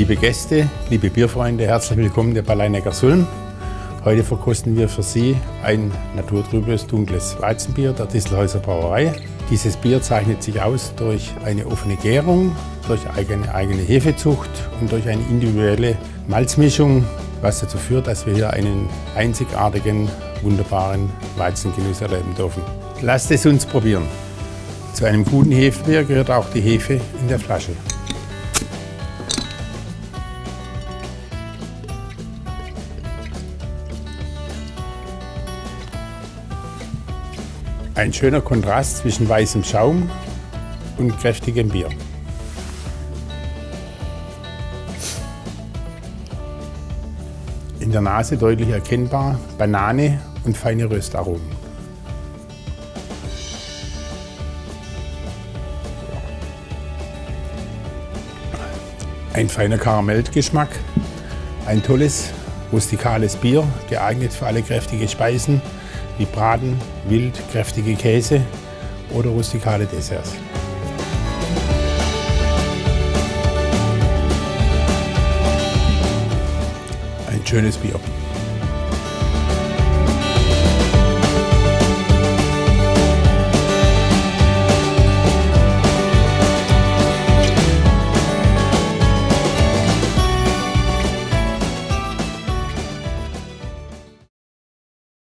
Liebe Gäste, liebe Bierfreunde, herzlich willkommen der Balleinecker Sulm. Heute verkosten wir für Sie ein naturtrübes, dunkles Weizenbier der Distelhäuser Brauerei. Dieses Bier zeichnet sich aus durch eine offene Gärung, durch eine eigene Hefezucht und durch eine individuelle Malzmischung, was dazu führt, dass wir hier einen einzigartigen, wunderbaren Weizengenuss erleben dürfen. Lasst es uns probieren. Zu einem guten Hefebier gehört auch die Hefe in der Flasche. Ein schöner Kontrast zwischen weißem Schaum und kräftigem Bier. In der Nase deutlich erkennbar Banane und feine Röstaromen. Ein feiner Karamellgeschmack, ein tolles rustikales Bier, geeignet für alle kräftige Speisen wie Braten, Wild, kräftige Käse oder rustikale Desserts. Ein schönes Bier.